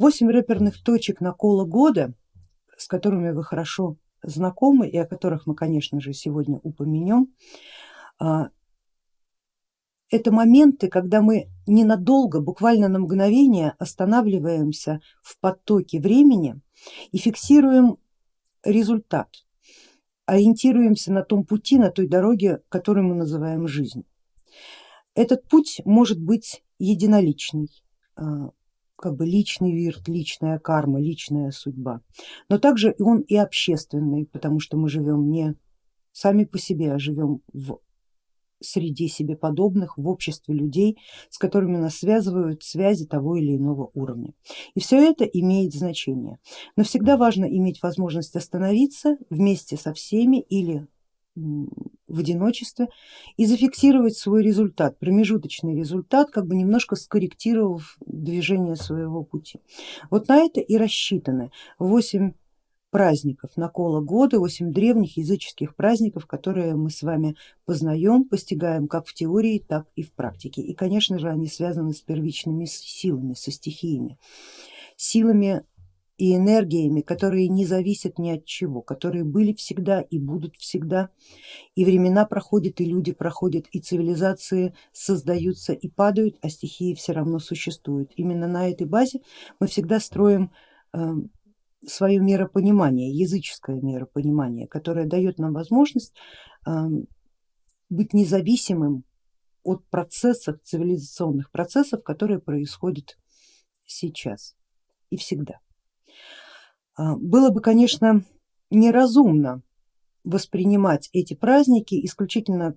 Восемь рэперных точек накола года, с которыми вы хорошо знакомы и о которых мы, конечно же, сегодня упомянем, а, это моменты, когда мы ненадолго, буквально на мгновение останавливаемся в потоке времени и фиксируем результат, ориентируемся на том пути, на той дороге, которую мы называем жизнь. Этот путь может быть единоличный, а, как бы личный вирт, личная карма, личная судьба, но также он и общественный, потому что мы живем не сами по себе, а живем в среде себе подобных, в обществе людей, с которыми нас связывают связи того или иного уровня. И все это имеет значение, но всегда важно иметь возможность остановиться вместе со всеми или в одиночестве и зафиксировать свой результат, промежуточный результат, как бы немножко скорректировав движение своего пути. Вот на это и рассчитаны 8 праздников накола года, 8 древних языческих праздников, которые мы с вами познаем, постигаем как в теории, так и в практике. И конечно же они связаны с первичными силами, со стихиями, силами и энергиями, которые не зависят ни от чего, которые были всегда и будут всегда, и времена проходят, и люди проходят, и цивилизации создаются и падают, а стихии все равно существуют. Именно на этой базе мы всегда строим эм, свое миропонимание, языческое миропонимание, которое дает нам возможность эм, быть независимым от процессов, цивилизационных процессов, которые происходят сейчас и всегда. А, было бы, конечно, неразумно воспринимать эти праздники исключительно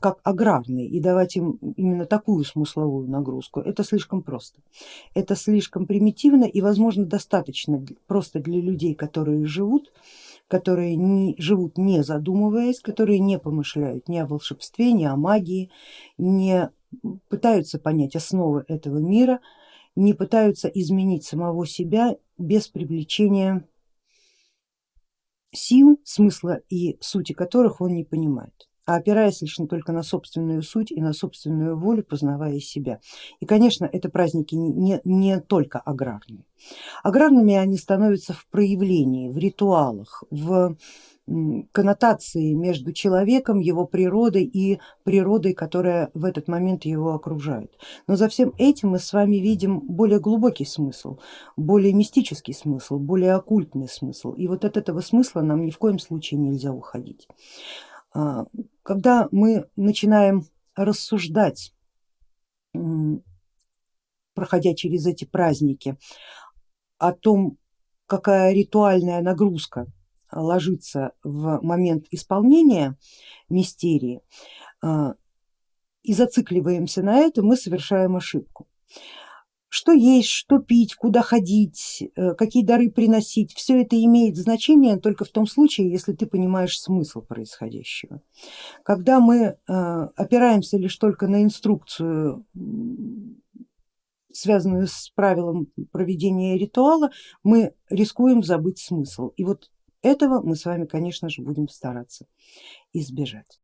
как аграрные и давать им именно такую смысловую нагрузку, это слишком просто. Это слишком примитивно и возможно достаточно просто для людей, которые живут, которые не, живут не задумываясь, которые не помышляют ни о волшебстве, ни о магии, не пытаются понять основы этого мира, не пытаются изменить самого себя без привлечения сил, смысла и сути которых он не понимает а опираясь лишь только на собственную суть и на собственную волю, познавая себя. И конечно это праздники не, не только аграрные. Аграрными они становятся в проявлении, в ритуалах, в коннотации между человеком, его природой и природой, которая в этот момент его окружает. Но за всем этим мы с вами видим более глубокий смысл, более мистический смысл, более оккультный смысл. И вот от этого смысла нам ни в коем случае нельзя уходить. А, когда мы начинаем рассуждать, проходя через эти праздники, о том, какая ритуальная нагрузка ложится в момент исполнения мистерии а, и зацикливаемся на этом, мы совершаем ошибку. Что есть, что пить, куда ходить, э, какие дары приносить, все это имеет значение только в том случае, если ты понимаешь смысл происходящего. Когда мы э, опираемся лишь только на инструкцию связанную с правилом проведения ритуала, мы рискуем забыть смысл. И вот этого мы с вами, конечно же, будем стараться избежать.